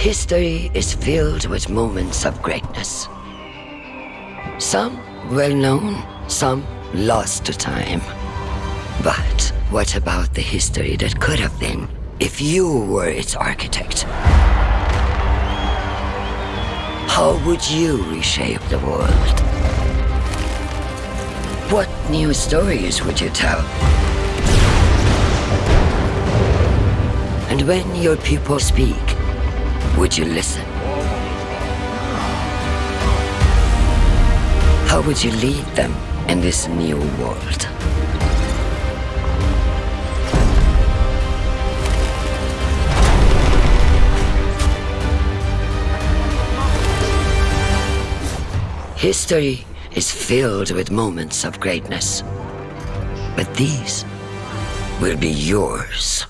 History is filled with moments of greatness. Some well known, some lost to time. But what about the history that could have been if you were its architect? How would you reshape the world? What new stories would you tell? And when your people speak, would you listen? How would you lead them in this new world? History is filled with moments of greatness. But these will be yours.